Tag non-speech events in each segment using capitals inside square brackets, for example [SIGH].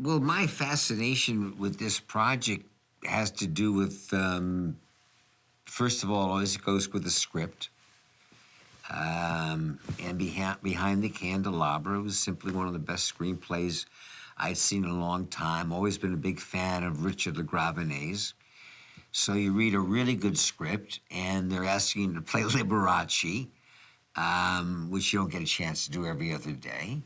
Well, my fascination with this project has to do with, um, first of all, always goes with the script. Um, and behind, behind the candelabra was simply one of the best screenplays I'd seen in a long time. Always been a big fan of Richard LaGravenese. So you read a really good script, and they're asking you to play [LAUGHS] Liberace, um, which you don't get a chance to do every other day.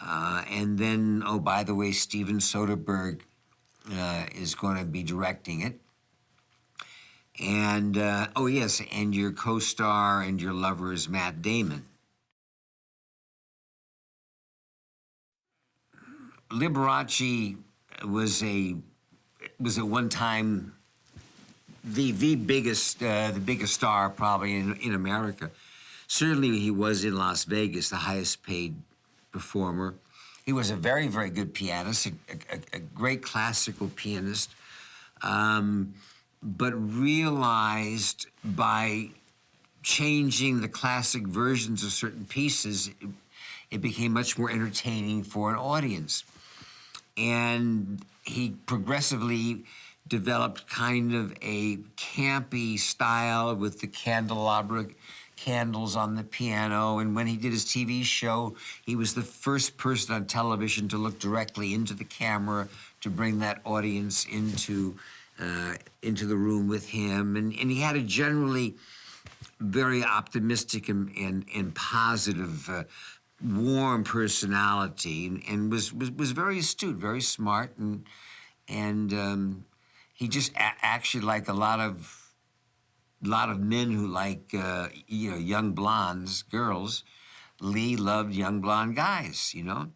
Uh, and then, oh, by the way, Steven Soderbergh uh, is going to be directing it. And, uh, oh, yes, and your co star and your lover is Matt Damon. Liberace was a was at one time the the biggest uh, the biggest star probably in, in America. Certainly, he was in Las Vegas, the highest paid performer. He was a very very good pianist, a, a, a great classical pianist, um, but realized by changing the classic versions of certain pieces, it, it became much more entertaining for an audience and he progressively developed kind of a campy style with the candelabra candles on the piano. And when he did his TV show, he was the first person on television to look directly into the camera to bring that audience into uh, into the room with him. And, and he had a generally very optimistic and, and, and positive uh, warm personality and, and was, was, was very astute, very smart, and and um, he just actually like a lot of lot of men who like uh, you know young blondes, girls. Lee loved young blonde guys, you know.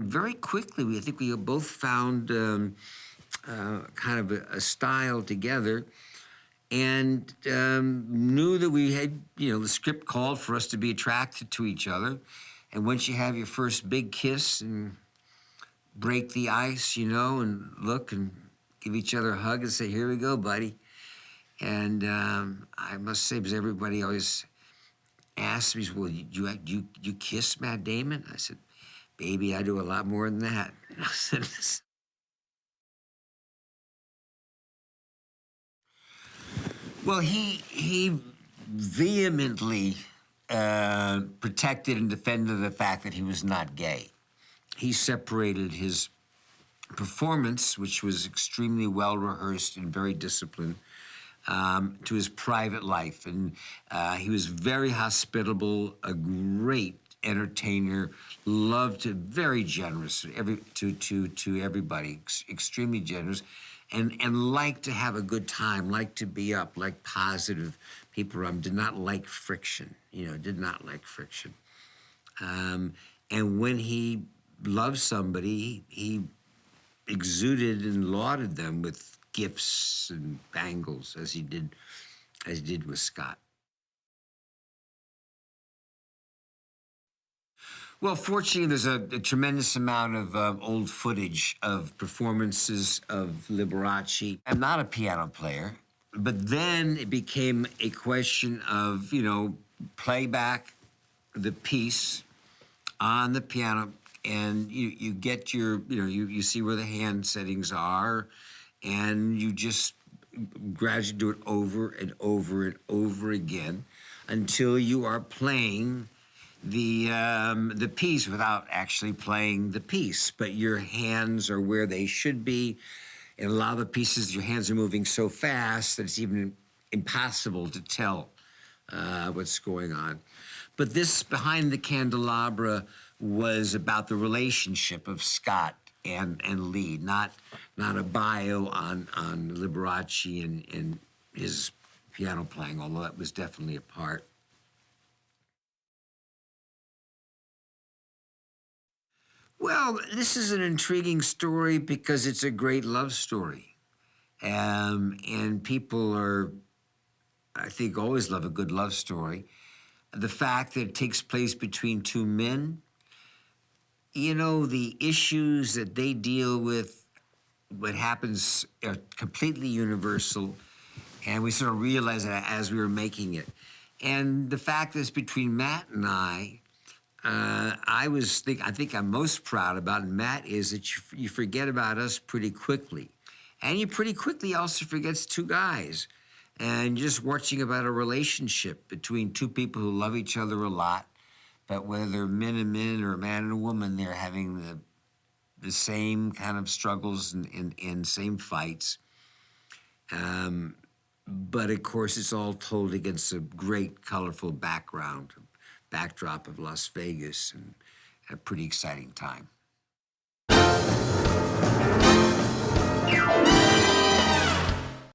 Very quickly, we I think we both found um, uh, kind of a, a style together and um, knew that we had, you know, the script called for us to be attracted to each other. And once you have your first big kiss and break the ice, you know, and look and give each other a hug and say, here we go, buddy. And um, I must say, because everybody always asks me, well, you, you, you, kiss Matt Damon? I said, baby, I do a lot more than that. [LAUGHS] I said, Well, he he vehemently uh, protected and defended the fact that he was not gay. He separated his performance, which was extremely well rehearsed and very disciplined, um, to his private life, and uh, he was very hospitable, a great entertainer, loved to, very generous every to to to everybody, ex extremely generous and and like to have a good time, like to be up, like positive people around. Did not like friction, you know, did not like friction. Um, and when he loved somebody, he exuded and lauded them with gifts and bangles, as he did, as he did with Scott. Well, fortunately, there's a, a tremendous amount of uh, old footage of performances of Liberace. I'm not a piano player, but then it became a question of, you know, playback the piece on the piano and you, you get your, you know, you, you see where the hand settings are and you just gradually do it over and over and over again until you are playing the um, the piece without actually playing the piece, but your hands are where they should be. And a lot of the pieces, your hands are moving so fast that it's even impossible to tell uh, what's going on. But this behind the candelabra was about the relationship of Scott and and Lee, not not a bio on on Liberace and, and his piano playing, although that was definitely a part. Well, this is an intriguing story because it's a great love story. Um, and people are, I think, always love a good love story. The fact that it takes place between two men, you know, the issues that they deal with, what happens are completely universal. And we sort of realized that as we were making it. And the fact that it's between Matt and I, uh, I was think I think I'm most proud about, Matt, is that you, you forget about us pretty quickly, and you pretty quickly also forgets two guys, and just watching about a relationship between two people who love each other a lot, but whether men and men or a man and a woman, they're having the the same kind of struggles and, and, and same fights. Um, but of course, it's all told against a great, colorful background, backdrop of Las Vegas, and a pretty exciting time.